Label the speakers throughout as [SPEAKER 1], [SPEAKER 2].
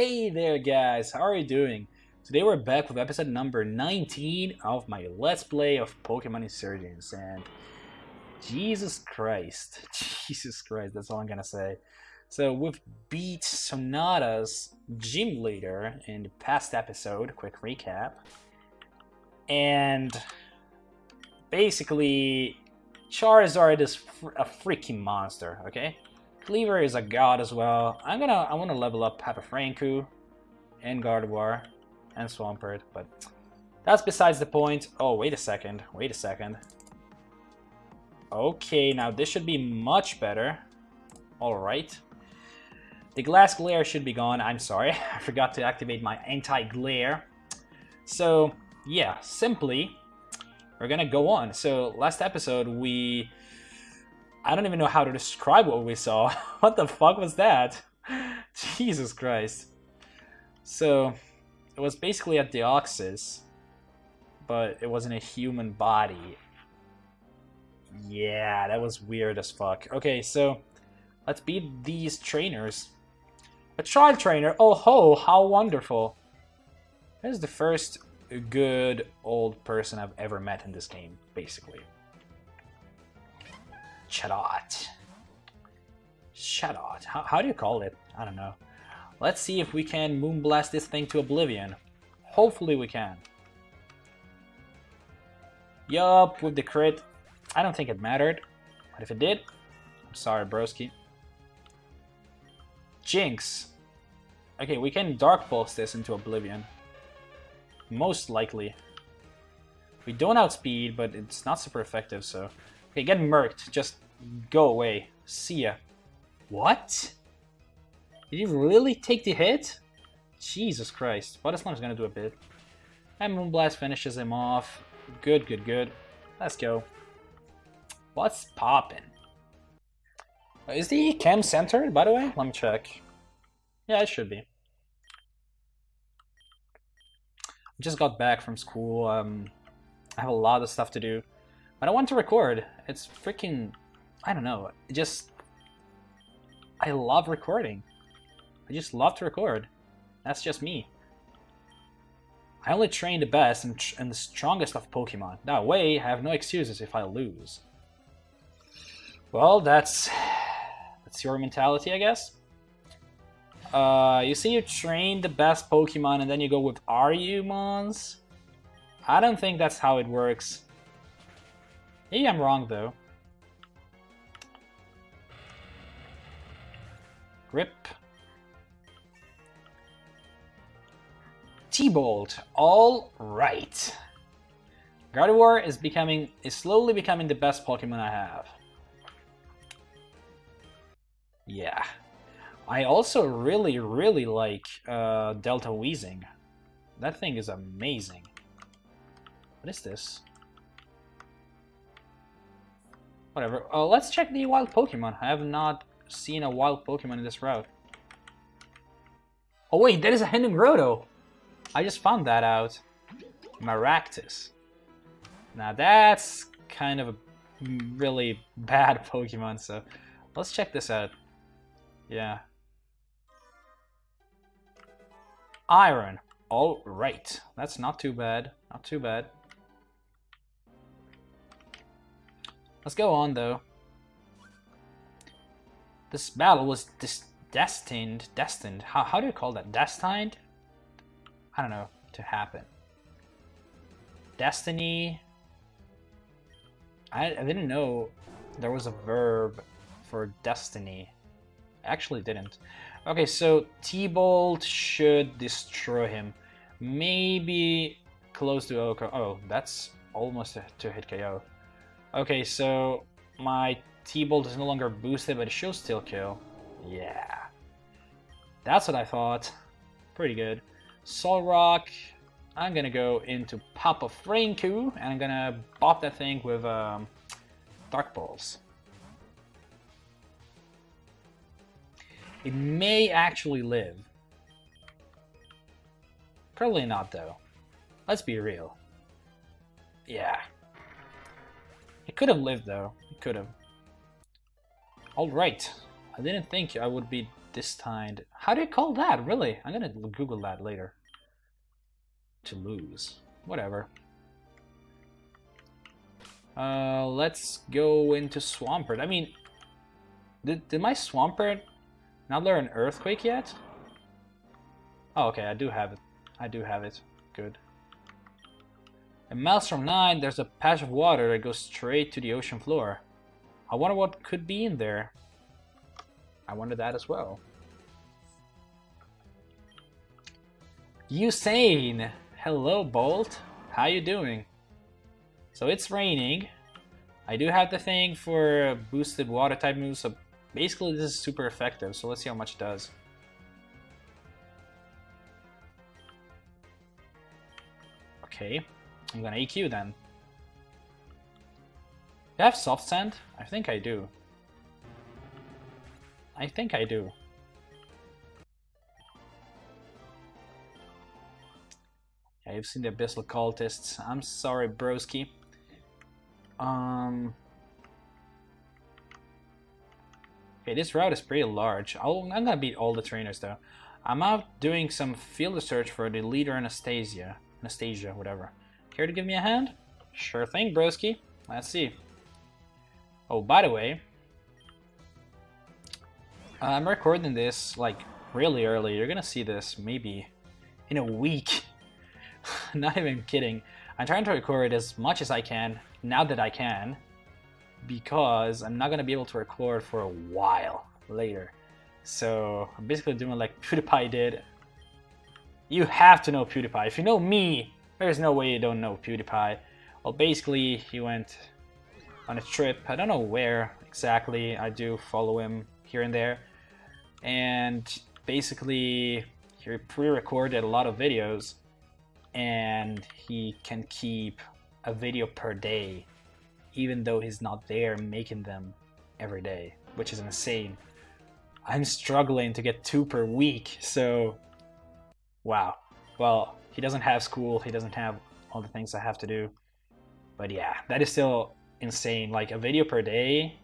[SPEAKER 1] Hey there guys, how are you doing? Today we're back with episode number 19 of my Let's Play of Pokemon Insurgence and Jesus Christ, Jesus Christ, that's all I'm gonna say. So we've beat Sonata's gym leader in the past episode, quick recap. And basically Charizard is a freaking monster, okay? Kleavor is a god as well. I'm gonna I wanna level up Papa Franku and Gardevoir and Swampert, but that's besides the point. Oh, wait a second. Wait a second. Okay, now this should be much better. Alright. The glass glare should be gone. I'm sorry. I forgot to activate my anti-glare. So, yeah, simply, we're gonna go on. So, last episode, we... I don't even know how to describe what we saw. what the fuck was that? Jesus Christ. So, it was basically a Deoxys, but it wasn't a human body. Yeah, that was weird as fuck. Okay, so let's beat these trainers. A child trainer? Oh ho, how wonderful. This is the first good old person I've ever met in this game, basically. Chatot. Chatot. How, how do you call it? I don't know. Let's see if we can moonblast this thing to oblivion. Hopefully we can. Yup, with the crit. I don't think it mattered. But if it did, I'm sorry, broski. Jinx. Okay, we can Dark Pulse this into oblivion. Most likely. We don't outspeed, but it's not super effective, so... Okay, get murked. Just go away. See ya. What? Did he really take the hit? Jesus Christ. Water Slam's gonna do a bit. And Moonblast finishes him off. Good, good, good. Let's go. What's poppin'? Is the cam centered, by the way? Let me check. Yeah, it should be. I just got back from school. Um, I have a lot of stuff to do. I want to record. It's freaking... I don't know. It just... I love recording. I just love to record. That's just me. I only train the best and, and the strongest of Pokemon. That way, I have no excuses if I lose. Well, that's that's your mentality, I guess. Uh, you see, you train the best Pokemon and then you go with Argumons? I don't think that's how it works. Maybe I'm wrong, though. Grip. T-Bolt. All right. Gardevoir is becoming is slowly becoming the best Pokemon I have. Yeah. I also really, really like uh, Delta Weezing. That thing is amazing. What is this? Whatever. Uh, let's check the wild Pokemon. I have not seen a wild Pokemon in this route. Oh wait, that is a Hidden Grotto. I just found that out. Maractus. Now that's kind of a really bad Pokemon, so let's check this out. Yeah. Iron. All right. That's not too bad. Not too bad. Let's go on, though. This battle was destined. Destined. How, how do you call that? Destined? I don't know, to happen. Destiny. I, I didn't know there was a verb for destiny. I actually didn't. Okay, so T-Bolt should destroy him. Maybe close to OHKO. Oh, that's almost a two-hit KO. Okay, so my T-Bolt is no longer boosted, but it should still kill. Yeah. That's what I thought. Pretty good. Solrock. I'm gonna go into Papa Franku, and I'm gonna bop that thing with um, Dark Pulse. It may actually live. Probably not, though. Let's be real. Yeah. It could have lived, though. It could have. Alright. I didn't think I would be destined. How do you call that? Really? I'm gonna Google that later. To lose. Whatever. Uh, let's go into Swampert. I mean, did, did my Swampert not learn Earthquake yet? Oh, okay, I do have it. I do have it. Good. And Maelstrom 9, there's a patch of water that goes straight to the ocean floor. I wonder what could be in there. I wonder that as well. Usain! Hello, Bolt. How you doing? So it's raining. I do have the thing for boosted water type moves, so basically this is super effective, so let's see how much it does. Okay, I'm gonna EQ then. Do I have soft sand? I think I do. I think I do. Yeah, you've seen the Abyssal Cultists. I'm sorry, broski. Um... Okay, this route is pretty large. i am gonna beat all the trainers though. I'm out doing some field research for the leader Anastasia. Anastasia, whatever. Care to give me a hand? Sure thing, broski. Let's see. Oh, by the way, I'm recording this like really early. You're gonna see this maybe in a week. Not even kidding. I'm trying to record as much as I can now that I can because I'm not gonna be able to record for a while later. So I'm basically doing like PewDiePie did. You have to know PewDiePie. If you know me, there's no way you don't know PewDiePie. Well, basically, he went on a trip. I don't know where exactly. I do follow him here and there. And basically, he pre-recorded a lot of videos and he can keep a video per day even though he's not there making them every day, which is insane. I'm struggling to get two per week, so wow. Well, he doesn't have school, he doesn't have all the things I have to do. But yeah, that is still insane. Like a video per day,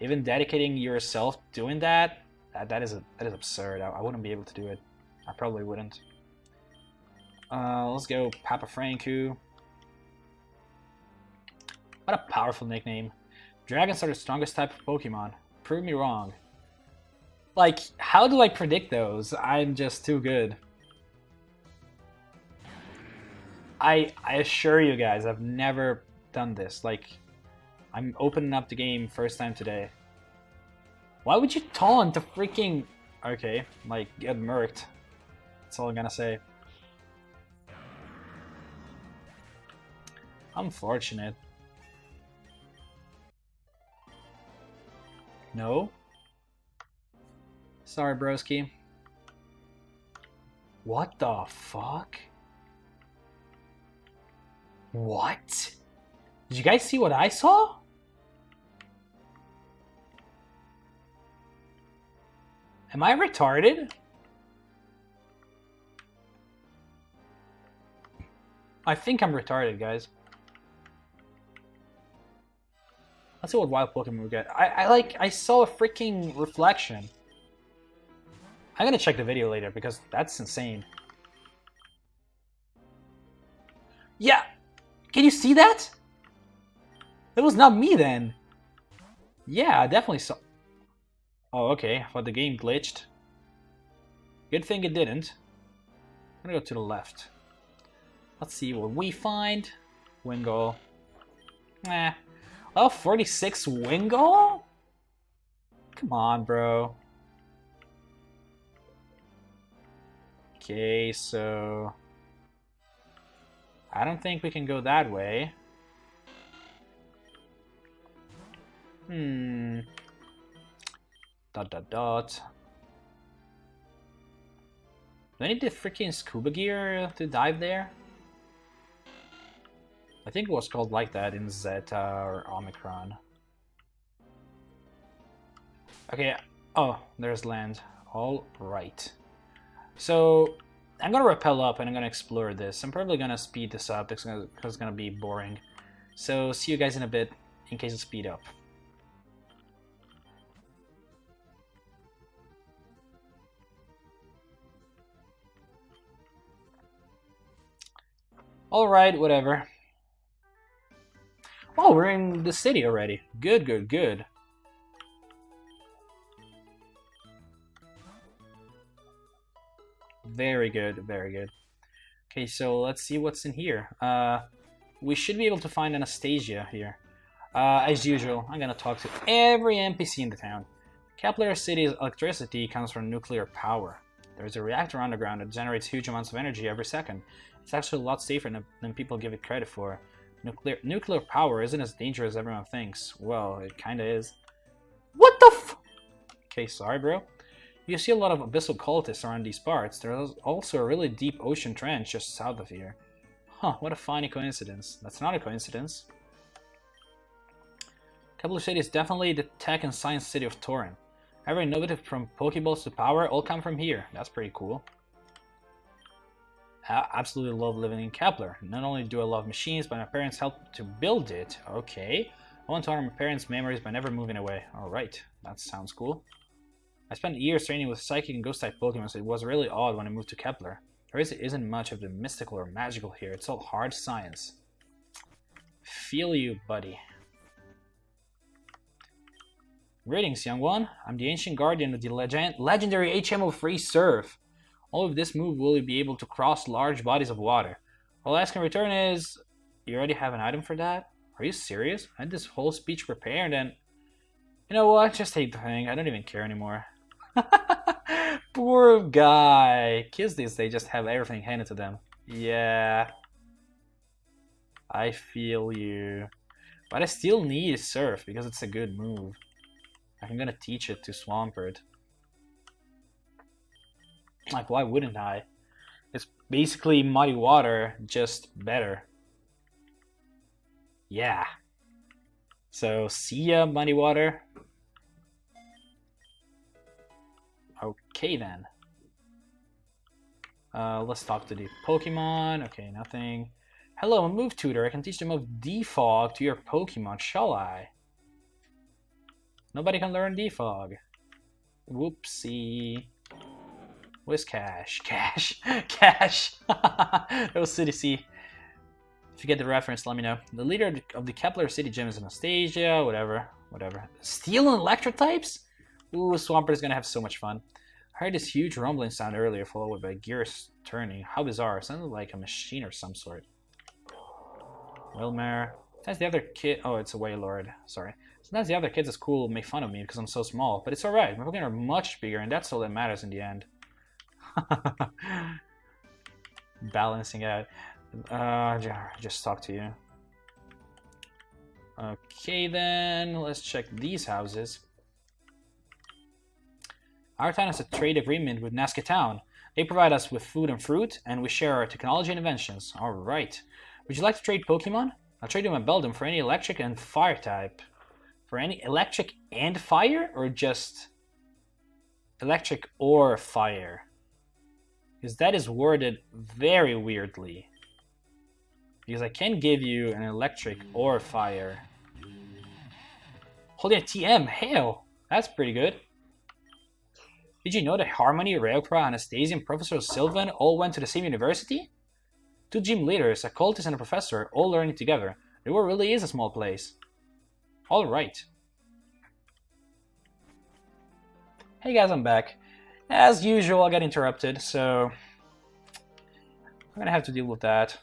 [SPEAKER 1] even dedicating yourself doing that, that, that is a, that is absurd. I, I wouldn't be able to do it. I probably wouldn't. Uh, let's go Papa Franku. What a powerful nickname. Dragons are the strongest type of Pokemon. Prove me wrong. Like, how do I predict those? I'm just too good. I I assure you guys, I've never done this. Like, I'm opening up the game first time today. Why would you taunt the freaking... Okay, like, get murked. That's all I'm gonna say. Unfortunate. No? Sorry, broski. What the fuck? What? Did you guys see what I saw? Am I retarded? I think I'm retarded, guys. Let's see what wild Pokemon we get. I, I like, I saw a freaking reflection. I'm gonna check the video later because that's insane. Yeah! Can you see that? That was not me then. Yeah, I definitely saw... Oh, okay. I thought the game glitched. Good thing it didn't. I'm gonna go to the left. Let's see what we find. Wingull. Nah, eh. Oh, 46 Wingull? Come on, bro. Okay, so... I don't think we can go that way. Hmm. Dot dot dot. Do I need the freaking scuba gear to dive there? I think it was called like that in Zeta or Omicron. Okay, oh, there's land. All right. So, I'm going to rappel up and I'm going to explore this. I'm probably going to speed this up because it's going to be boring. So see you guys in a bit in case I speed up. Alright, whatever. Oh, we're in the city already. Good, good, good. Very good, very good. Okay, so let's see what's in here. Uh, we should be able to find Anastasia here. Uh, as usual, I'm gonna talk to every NPC in the town. Kepler City's electricity comes from nuclear power. There's a reactor underground that generates huge amounts of energy every second. It's actually a lot safer than, than people give it credit for. Nuclear nuclear power isn't as dangerous as everyone thinks. Well, it kinda is. What the f- Okay, sorry bro. You see a lot of abyssal cultists around these parts. There's also a really deep ocean trench just south of here. Huh, what a funny coincidence. That's not a coincidence. Kepler City is definitely the tech and science city of Torren. Every innovative from Pokeballs to power all come from here. That's pretty cool. I absolutely love living in Kepler. Not only do I love machines, but my parents helped to build it. Okay. I want to honor my parents' memories by never moving away. Alright, that sounds cool. I spent years training with psychic and ghost type Pokemon, so it was really odd when I moved to Kepler. There isn't much of the mystical or magical here, it's all hard science. Feel you, buddy. Greetings, young one. I'm the ancient guardian of the legend legendary HMO Free Surf. All of this move will you be able to cross large bodies of water. All I ask in return is, you already have an item for that? Are you serious? I had this whole speech prepared and... You know what? Just take the thing. I don't even care anymore. Poor guy. Kids these days just have everything handed to them. Yeah. I feel you. But I still need Surf because it's a good move. I'm gonna teach it to Swampert. Like, why wouldn't I? It's basically Muddy Water, just better. Yeah. So, see ya, Muddy Water. Okay then. Uh, let's talk to the Pokemon. Okay, nothing. Hello, I'm a move tutor. I can teach the move Defog to your Pokemon, shall I? Nobody can learn Defog. Whoopsie. Where's Cash? Cash! Cash! it was City C. If you get the reference, let me know. The leader of the Kepler City Gym is Anastasia, whatever, whatever. Steel and Electric types? Ooh, Swampert is gonna have so much fun. I heard this huge rumbling sound earlier, followed by gears turning. How bizarre. It sounded like a machine or some sort. Wilmer. That's the other kid. Oh, it's a Wailord. Sorry. Sometimes the other kids at school make fun of me because I'm so small, but it's alright. My Pokemon are much bigger, and that's all that matters in the end. Balancing out. Uh, just talk to you. Okay then, let's check these houses. Our town has a trade agreement with Nazca Town. They provide us with food and fruit, and we share our technology and inventions. Alright. Would you like to trade Pokemon? I'll trade you my Beldum for any electric and fire type. For any electric and fire, or just electric or fire? Because that is worded very weirdly. Because I can give you an electric or fire. Holding a TM, hell, that's pretty good. Did you know that Harmony, Rayquaza, Anastasia, and Professor Sylvan all went to the same university? Two gym leaders, a cultist and a professor, all learning together. The world really is a small place. Alright. Hey guys, I'm back. As usual, I got interrupted, so... I'm gonna have to deal with that.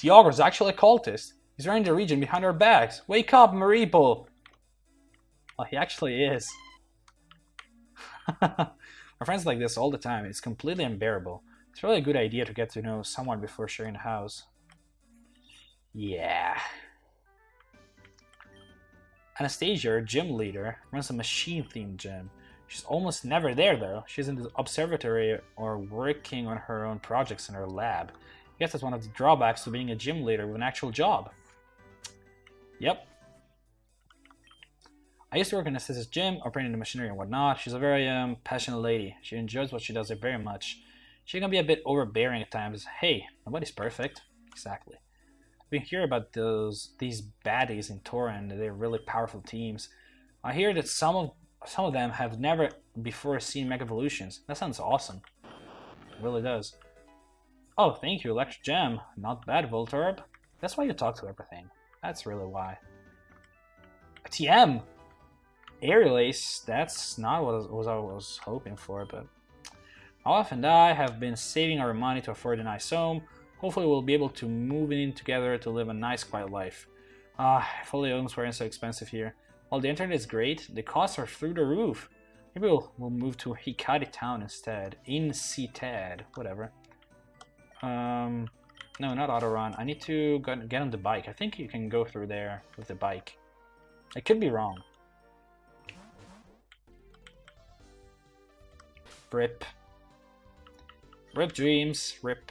[SPEAKER 1] The Ogre's actually a cultist. He's running the region behind our backs. Wake up, Mareeple! Well, he actually is. Our friends like this all the time. It's completely unbearable. It's really a good idea to get to know someone before sharing a house. Yeah. Anastasia, gym leader, runs a machine-themed gym. She's almost never there, though. She's in the observatory or working on her own projects in her lab. I guess that's one of the drawbacks to being a gym leader with an actual job. Yep. I used to work in Anastasia's gym, operating the machinery and whatnot. She's a very um, passionate lady. She enjoys what she does very much. She can be a bit overbearing at times. Hey, nobody's perfect. Exactly. We hear about those these baddies in Torren. They're really powerful teams. I hear that some of some of them have never before seen Mega Evolutions. That sounds awesome. It really does. Oh, thank you, Electric Gem. Not bad, Voltorb. That's why you talk to everything. That's really why. A TM! Aerial Ace, that's not what I was hoping for, but... Olaf and I have been saving our money to afford a nice home. Hopefully we'll be able to move in together to live a nice quiet life. Ah, if only homes weren't so expensive here. While the internet is great, the costs are through the roof. Maybe we'll, we'll move to Hikari town instead. Instead, whatever. Um, no, not auto run. I need to get on the bike. I think you can go through there with the bike. I could be wrong. Rip. Rip dreams. Rip.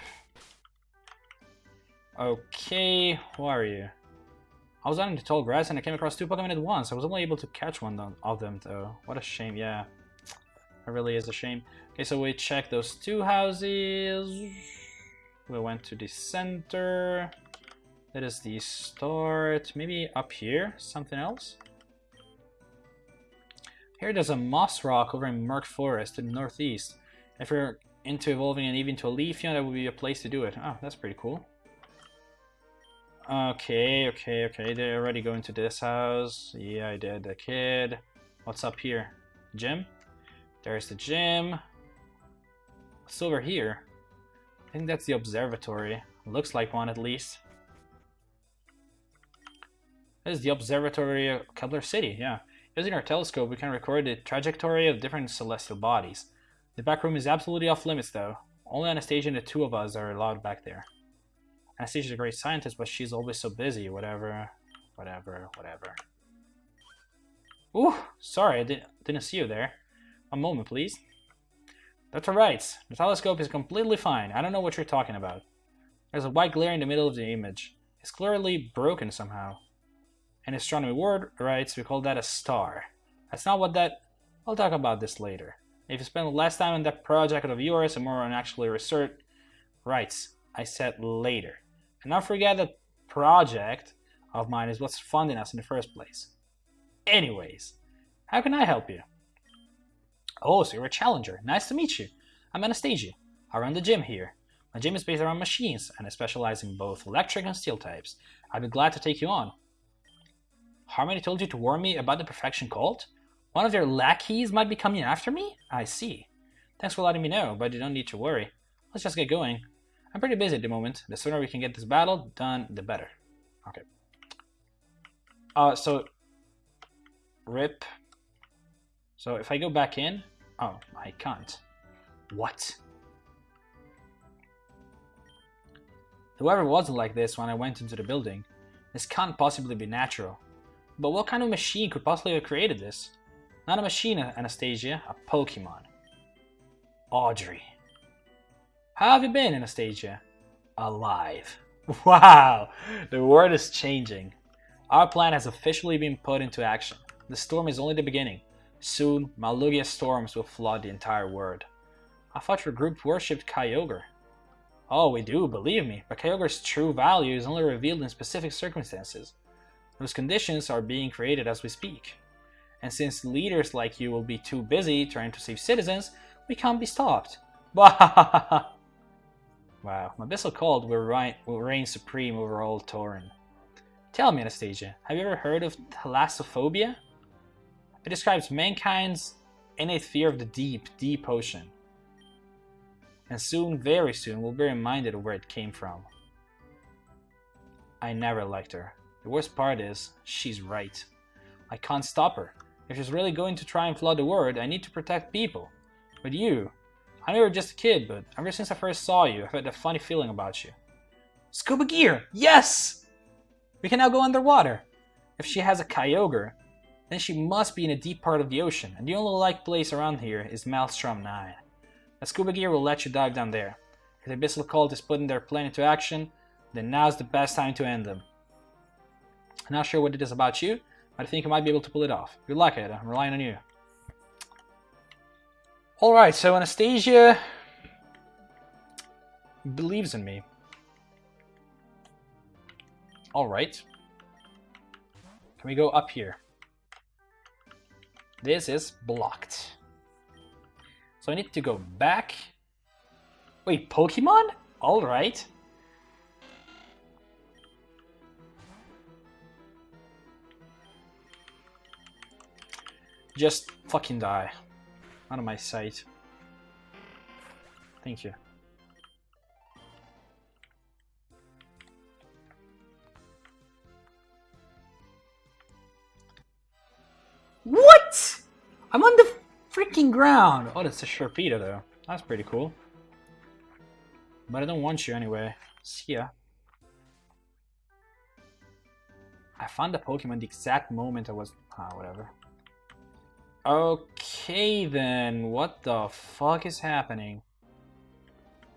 [SPEAKER 1] Okay, who are you? I was out in the tall grass and I came across two Pokemon at once. I was only able to catch one of them though. What a shame, yeah. It really is a shame. Okay, so we checked those two houses. We went to the center. That is the start. Maybe up here? Something else? Here there's a moss rock over in Murk Forest to the northeast. If you're into evolving an Eevee into a Leafeon, that would be a place to do it. Oh, that's pretty cool. Okay, okay, okay. They already go into this house. Yeah, I did. The kid. What's up here? Gym? There's the gym. What's over here? I think that's the observatory. Looks like one at least. This is the observatory of Kepler City, yeah. Using our telescope, we can record the trajectory of different celestial bodies. The back room is absolutely off limits though. Only Anastasia and the two of us are allowed back there. Anastasia's a great scientist, but she's always so busy, whatever, whatever, whatever. Ooh, sorry, I didn't, didn't see you there. A moment, please. That's alright. The telescope is completely fine. I don't know what you're talking about. There's a white glare in the middle of the image. It's clearly broken somehow. In astronomy word rights, we call that a star. That's not what that... I'll talk about this later. If you spend less time on that project of yours and more on actually research... Rights, I said later. And not forget that project of mine is what's funding us in the first place. Anyways, how can I help you? Oh, so you're a challenger. Nice to meet you. I'm Anastasia. I run the gym here. My gym is based around machines, and I specialize in both electric and steel types. I'd be glad to take you on. Harmony told you to warn me about the Perfection Cult? One of their lackeys might be coming after me? I see. Thanks for letting me know, but you don't need to worry. Let's just get going. I'm pretty busy at the moment. The sooner we can get this battle done, the better. Okay. Uh, so, rip. So if I go back in, oh, I can't. What? Whoever wasn't like this when I went into the building. This can't possibly be natural. But what kind of machine could possibly have created this? Not a machine, Anastasia, a Pokemon. Audrey. How have you been, Anastasia? Alive. Wow, the world is changing. Our plan has officially been put into action. The storm is only the beginning. Soon, Malugia storms will flood the entire world. I thought your group worshipped Kyogre. Oh, we do, believe me, but Kyogre's true value is only revealed in specific circumstances. Those conditions are being created as we speak. And since leaders like you will be too busy trying to save citizens, we can't be stopped. Wow, Abyssal Cult will, reign, will reign supreme over all Torren. Tell me, Anastasia, have you ever heard of thalassophobia? It describes mankind's innate fear of the deep, deep ocean. And soon, very soon, we'll be reminded of where it came from. I never liked her. The worst part is, she's right. I can't stop her. If she's really going to try and flood the world, I need to protect people. But you, I know you're just a kid, but ever since I first saw you, I've had a funny feeling about you. Scuba gear! Yes! We can now go underwater. If she has a Kyogre, then she must be in a deep part of the ocean, and the only like place around here is Maelstrom 9. The scuba gear will let you dive down there. If the Abyssal Cult is putting their plan into action, then now's the best time to end them. I'm not sure what it is about you, but I think you might be able to pull it off. Good luck, Ed. I'm relying on you. Alright, so Anastasia believes in me. Alright. Can we go up here? This is blocked. So I need to go back. Wait, Pokemon? Alright. Just fucking die. Out of my sight. Thank you. What? I'm on the freaking ground! Oh, that's a Sharpedo though. That's pretty cool. But I don't want you anyway. See ya. I found the Pokemon the exact moment I was... Ah, whatever. Okay then, what the fuck is happening?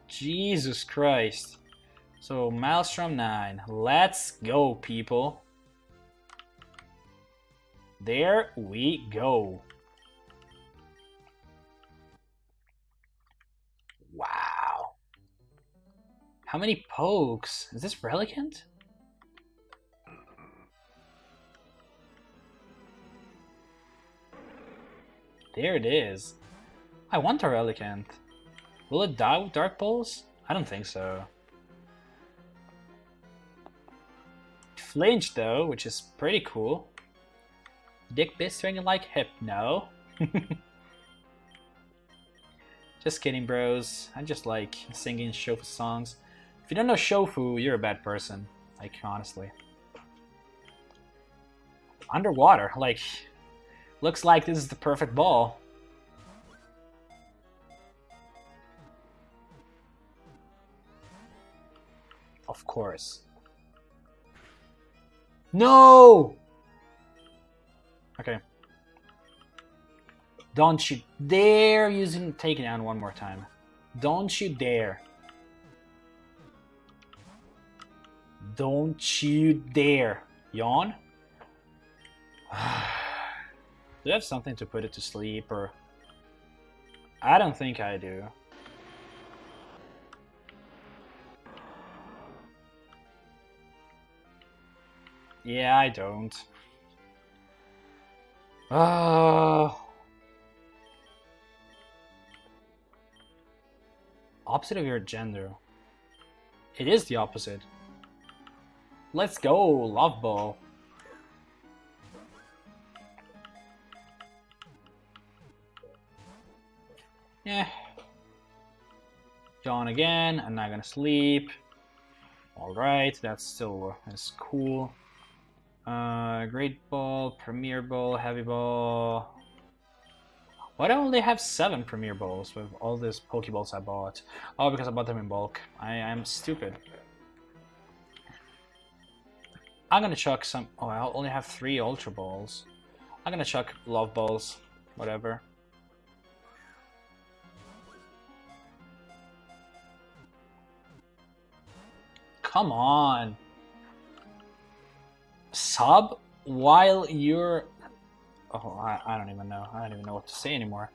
[SPEAKER 1] Jesus Christ. So, Maelstrom 9. Let's go, people. There we go. Wow. How many pokes? Is this Relicanth? There it is. I want a Relicanth. Will it die with Dark Pulse? I don't think so. Flinch though, which is pretty cool. Dick Bistring like Hypno. just kidding, bros. I just like singing Shofu songs. If you don't know Shofu, you're a bad person. Like, honestly. Underwater, like, looks like this is the perfect ball. Of course. No! Okay. Don't you dare using taking down one more time. Don't you dare. Don't you dare. Yawn? do I have something to put it to sleep or... I don't think I do. Yeah, I don't. Uh, opposite of your gender. It is the opposite. Let's go, Love Ball. Yeah. Yawn again. I'm not gonna sleep. Alright, that's still that's cool. Uh, Great Ball, Premier Ball, Heavy Ball. Why do I only have seven Premier Balls with all these Pokeballs I bought? Oh, because I bought them in bulk. I am stupid. I'm gonna chuck some... Oh, I only have three Ultra Balls. I'm gonna chuck Love Balls. Whatever. Come on sub while you're... Oh, I, I don't even know. I don't even know what to say anymore.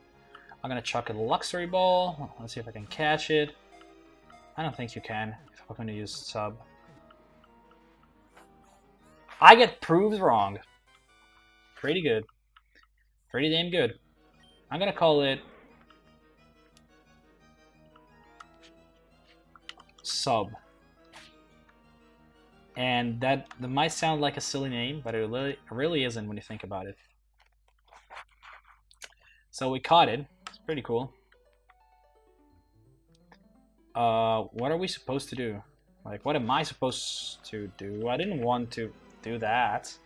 [SPEAKER 1] I'm gonna chuck a Luxury Ball. Let's see if I can catch it. I don't think you can if I'm gonna use sub. I get proved wrong. Pretty good. Pretty damn good. I'm gonna call it... Sub. And that, that might sound like a silly name, but it really, really isn't when you think about it. So we caught it. It's pretty cool. Uh, what are we supposed to do? Like, what am I supposed to do? I didn't want to do that.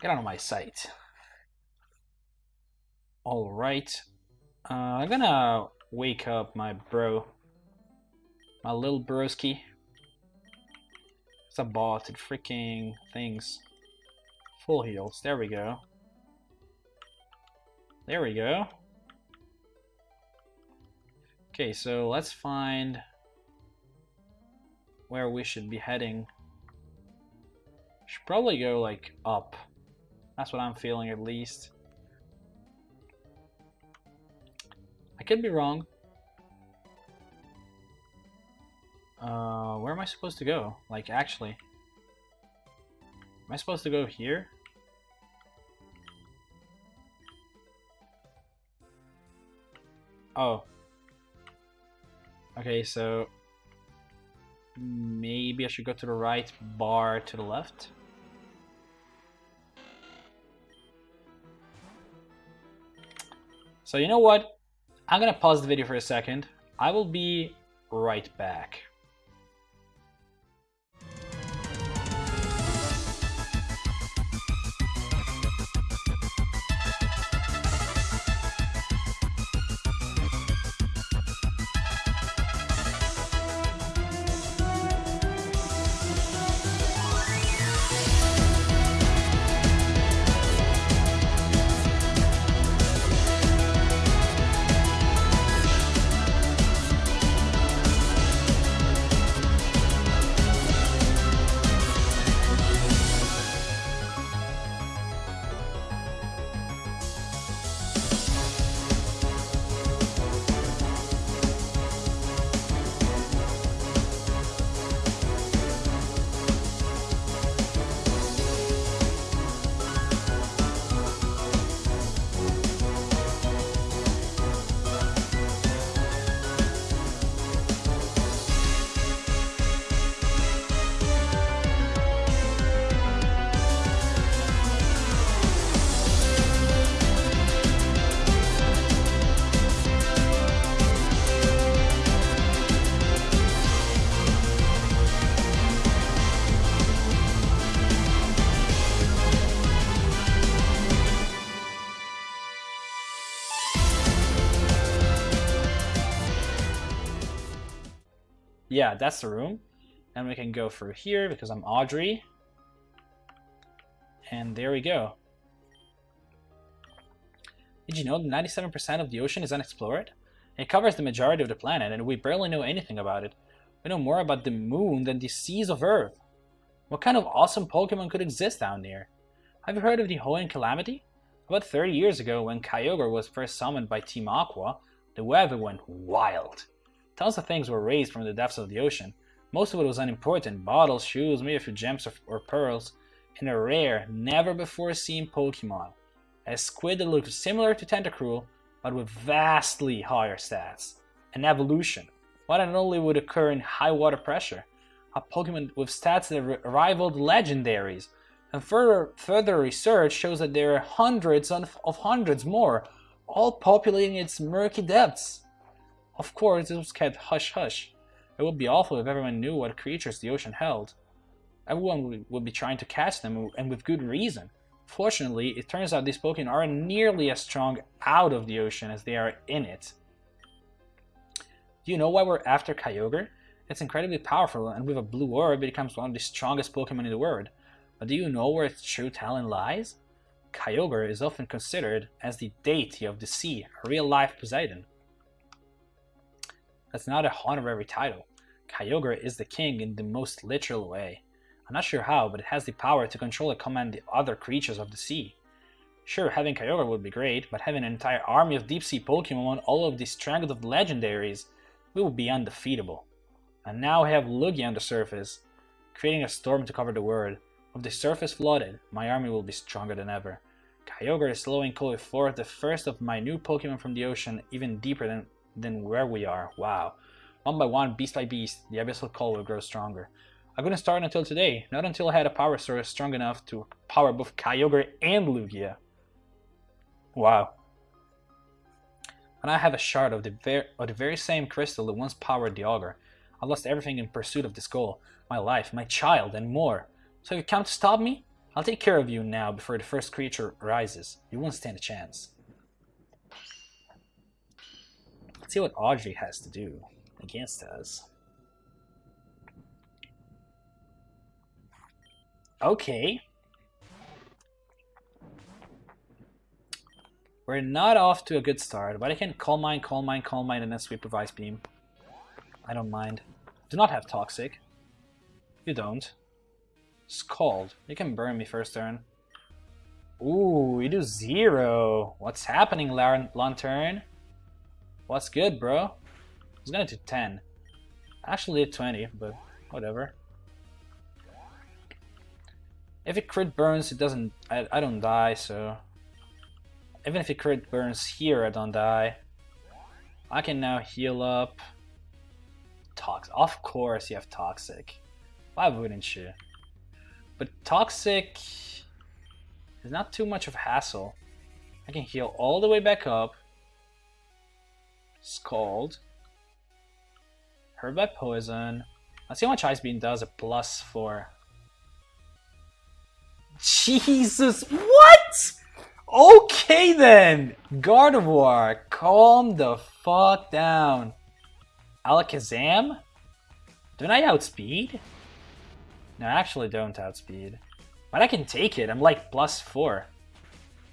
[SPEAKER 1] Get out of my sight. Alright. Uh, I'm gonna wake up my bro my little broski. It's a bot, it freaking things. Full heals, there we go. There we go. Okay, so let's find where we should be heading. Should probably go like up. That's what I'm feeling at least. I could be wrong. Uh, where am I supposed to go? Like, actually. Am I supposed to go here? Oh. Okay, so maybe I should go to the right bar to the left. So you know what? I'm gonna pause the video for a second. I will be right back. Yeah, that's the room. And we can go through here because I'm Audrey. And there we go. Did you know that 97% of the ocean is unexplored? It covers the majority of the planet and we barely know anything about it. We know more about the moon than the seas of Earth. What kind of awesome Pokemon could exist down there? Have you heard of the Hoenn Calamity? About 30 years ago, when Kyogre was first summoned by Team Aqua, the weather went wild. Tons of things were raised from the depths of the ocean. Most of it was unimportant, bottles, shoes, maybe a few gems or, pearls, and a rare, never before seen Pokemon. A squid that looked similar to Tentacruel, but with vastly higher stats. An evolution, one that only would occur in high water pressure. A Pokemon with stats that rivaled legendaries. And further, further research shows that there are hundreds of hundreds more, all populating its murky depths. Of course, it was kept hush-hush. It would be awful if everyone knew what creatures the ocean held. Everyone would be trying to catch them, and with good reason. Fortunately, it turns out these Pokemon aren't nearly as strong out of the ocean as they are in it. Do you know why we're after Kyogre? It's incredibly powerful, and with a blue orb, it becomes one of the strongest Pokemon in the world. But do you know where its true talent lies? Kyogre is often considered as the deity of the sea, a real-life Poseidon. That's not a honorary title. Kyogre is the king in the most literal way. I'm not sure how, but it has the power to control and command the other creatures of the sea. Sure, having Kyogre would be great, but having an entire army of deep sea Pokemon, all of the strength of legendaries, we would be undefeatable. And now I have Lugia on the surface, creating a storm to cover the world. With the surface flooded, my army will be stronger than ever. Kyogre is slowing forth the first of my new Pokemon from the ocean, even deeper than than where we are. Wow. One by one, beast by beast, the Abyssal Cult will grow stronger. I couldn't start until today, not until I had a power source strong enough to power both Kyogre and Lugia. Wow. And I have a shard of the, ver of the very same crystal that once powered the Ogre. I lost everything in pursuit of this goal. My life, my child, and more. So you come to stop me, I'll take care of you now before the first creature rises. You won't stand a chance. Let's see what Audrey has to do against us. Okay. We're not off to a good start, but I can Calm Mind, Calm Mind, Calm Mind, and then Sweep of Ice Beam. I don't mind. Do not have Toxic. You don't. Scald. You can burn me first turn. Ooh, you do zero. What's happening, Lanturn? What's good, bro? I was gonna do 10. Actually did 20, but whatever. If it crit burns, it doesn't... I, I don't die, so... Even if it crit burns here, I don't die. I can now heal up. Toxic. Of course you have Toxic. Why wouldn't you? But Toxic is not too much of a hassle. I can heal all the way back up. Scald. Hurt by poison. Let's see how much Ice Beam does. A plus four. Jesus, what? Okay then! Gardevoir, calm the fuck down. Alakazam? Don't I outspeed? No, I actually don't outspeed. But I can take it, I'm like plus four.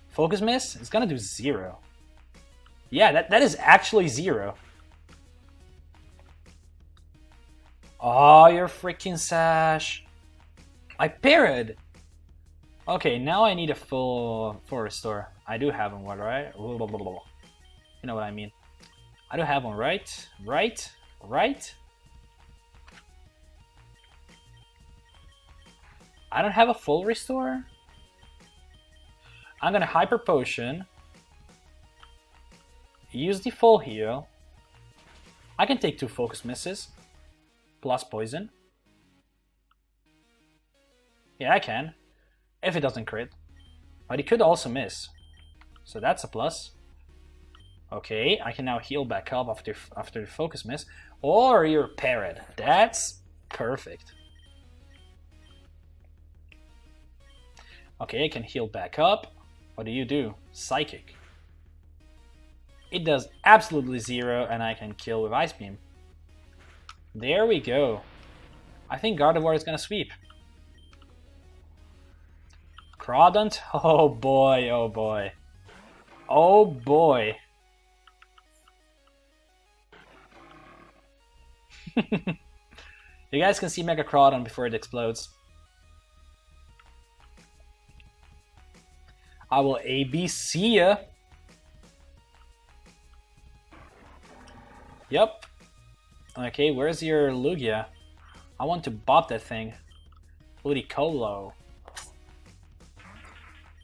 [SPEAKER 1] Focus Miss? It's gonna do zero. Yeah, that, that is actually zero. Oh, you're freaking Sash. I parried. Okay, now I need a full full restore. I do have one, right? You know what I mean. I do have one, right? Right? Right? I don't have a full restore? I'm gonna Hyper Potion. Use the full heal. I can take two Focus Misses. Plus Poison. Yeah, I can if it doesn't crit. But it could also miss. So that's a plus. Okay, I can now heal back up after after the focus miss. Or you're parried. That's perfect. Okay, I can heal back up. What do you do? Psychic. It does absolutely zero and I can kill with Ice Beam. There we go. I think Gardevoir is gonna sweep. Crawdaunt? Oh boy, oh boy. Oh boy. you guys can see Mega Crawdaunt before it explodes. I will ABC ya. Yep. Okay, where's your Lugia? I want to bop that thing. Ludicolo.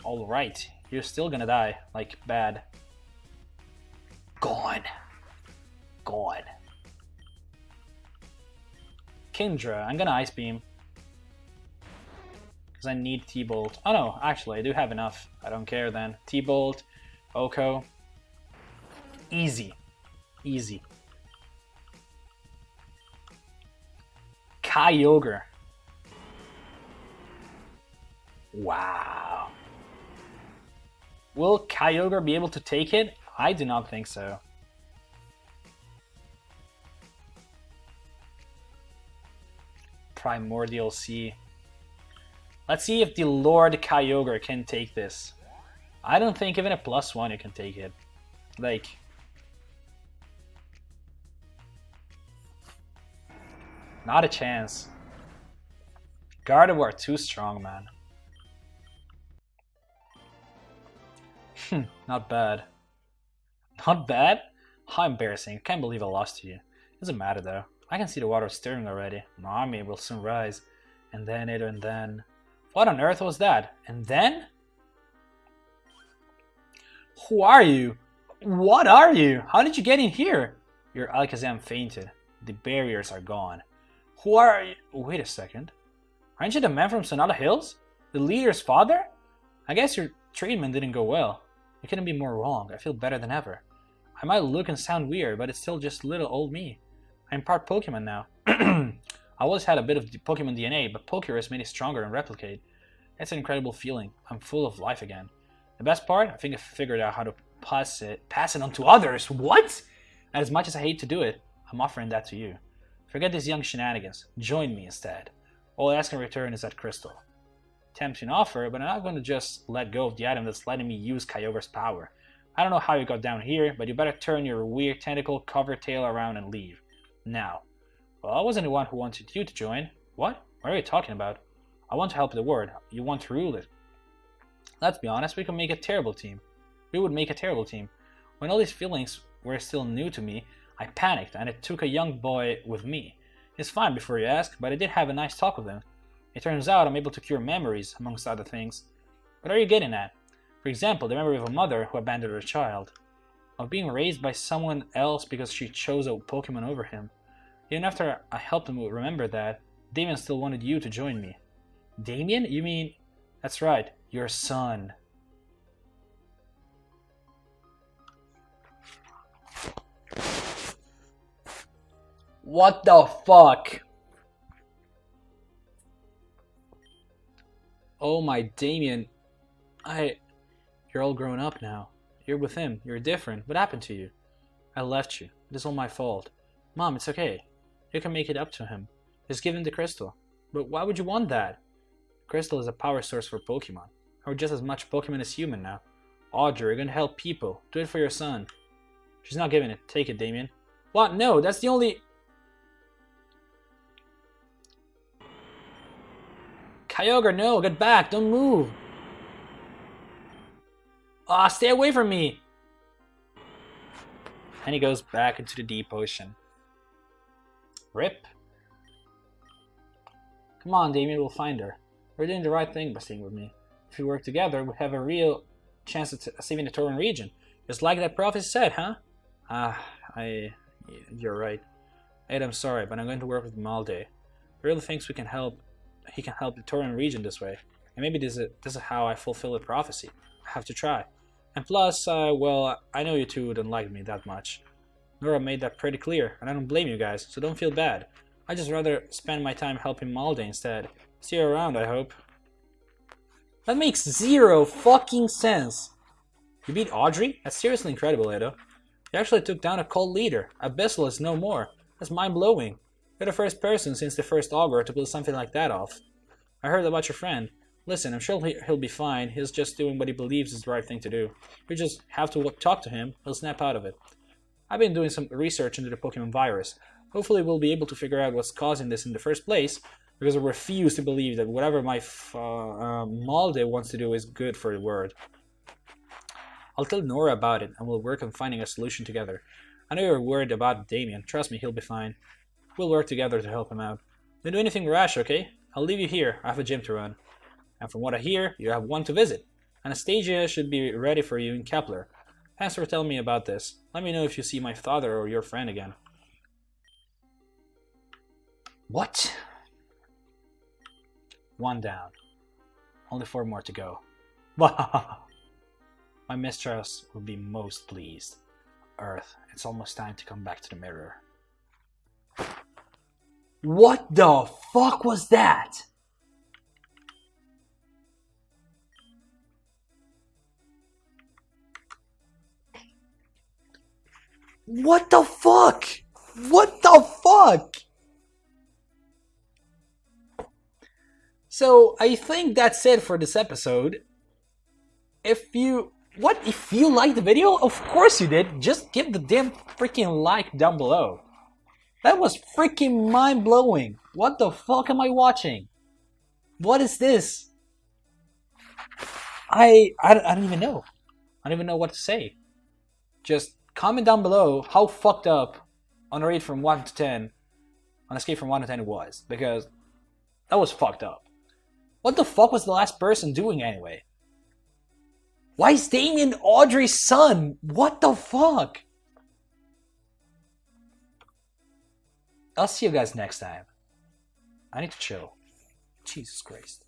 [SPEAKER 1] Alright, you're still gonna die. Like, bad. Gone. Gone. Kingdra, I'm gonna Ice Beam. Because I need T-Bolt. Oh no, actually, I do have enough. I don't care then. T-Bolt, OHKO. Easy. Easy. Kyogre. Wow. Will Kyogre be able to take it? I do not think so. Primordial Sea. Let's see if the Lord Kyogre can take this. I don't think even a plus one you can take it. Like... Not a chance. Gardevoir too strong, man. Hmm, not bad. Not bad? How embarrassing. Can't believe I lost to you. Doesn't matter though. I can see the water stirring already. My army will soon rise. And then it and then... What on earth was that? And then? Who are you? What are you? How did you get in here? Your Alakazam fainted. The barriers are gone. Who are you? Wait a second. Aren't you the man from Sonata Hills? The leader's father? I guess your treatment didn't go well. It couldn't be more wrong. I feel better than ever. I might look and sound weird, but it's still just little old me. I'm part Pokemon now. I always had a bit of Pokemon DNA, but Pokerus made it stronger and replicate. It's an incredible feeling. I'm full of life again. The best part, I think I figured out how to pass it, pass it on to others. What? As much as I hate to do it, I'm offering that to you. Forget these young shenanigans. Join me instead. All I ask in return is that crystal tempting offer, but I'm not going to just let go of the item that's letting me use Kyogre's power. I don't know how you got down here, but you better turn your weird tentacle cover tail around and leave. Now. Well, I wasn't the one who wanted you to join. What? What are you talking about? I want to help the world. You want to rule it. Let's be honest, we could make a terrible team. We would make a terrible team. When all these feelings were still new to me, I panicked and it took a young boy with me. He's fine before you ask, but I did have a nice talk with him. It turns out I'm able to cure memories, amongst other things. What are you getting at? For example, the memory of a mother who abandoned her child. of being raised by someone else because she chose a Pokemon over him. Even after I helped him remember that, Damien still wanted you to join me. Damien? You mean... That's right, your son. What the fuck? Oh my Damien. I... You're all grown up now. You're with him. You're different. What happened to you? I left you. It is all my fault. Mom, it's okay. You can make it up to him. Just give him the crystal. But why would you want that? Crystal is a power source for Pokemon. Or just as much Pokemon as human now. Audrey, you're gonna help people. Do it for your son. She's not giving it. Take it, Damien. What? No, that's the only... Kyogre, no, get back, don't move. Ah, oh, stay away from me. And he goes back into the deep ocean. Rip. Come on, Damien, we'll find her. We're doing the right thing by staying with me. If we work together, we have a real chance of saving the Torren region. Just like that prophet said, huh? Ah, I... You're right. Ed, I'm sorry, but I'm going to work with Malde. He really thinks we can help... He can help the Torren region this way. And maybe this is, this is how I fulfill the prophecy. I have to try. And plus, uh, well, I know you two don't like me that much. Nora made that pretty clear, and I don't blame you guys, so don't feel bad. I'd just rather spend my time helping Malde instead. See you around, I hope. That makes zero fucking sense. You beat Audrey? That's seriously incredible, Edo. You actually took down a cult leader. Abyssal is no more. That's mind-blowing. You're the first person since the first Augur to pull something like that off. I heard about your friend. Listen, I'm sure he'll be fine. He's just doing what he believes is the right thing to do. You just have to talk to him. He'll snap out of it. I've been doing some research into the Pokemon virus. Hopefully we'll be able to figure out what's causing this in the first place, because I refuse to believe that whatever my uh, uh, Malde wants to do is good for the world. I'll tell Nora about it, and we'll work on finding a solution together. I know you're worried about Damien. Trust me, he'll be fine. We'll work together to help him out. Don't do anything rash, okay? I'll leave you here. I have a gym to run. And from what I hear, you have one to visit. Anastasia should be ready for you in Kepler. Thanks for telling me about this. Let me know if you see my father or your friend again. What? One down. Only four more to go. my mistress will be most pleased. Earth, it's almost time to come back to the mirror. What the fuck was that? What the fuck? What the fuck? So I think that's it for this episode. If you what if you liked the video? Of course you did. Just give the damn freaking like down below. That was freaking mind blowing. What the fuck am I watching? What is this? I, I I don't even know. I don't even know what to say. Just comment down below how fucked up on a rate from 1 to 10, on a scale from 1 to 10 it was, because that was fucked up. What the fuck was the last person doing anyway? Why is Damien Audrey's son? What the fuck? I'll see you guys next time. I need to chill. Jesus Christ.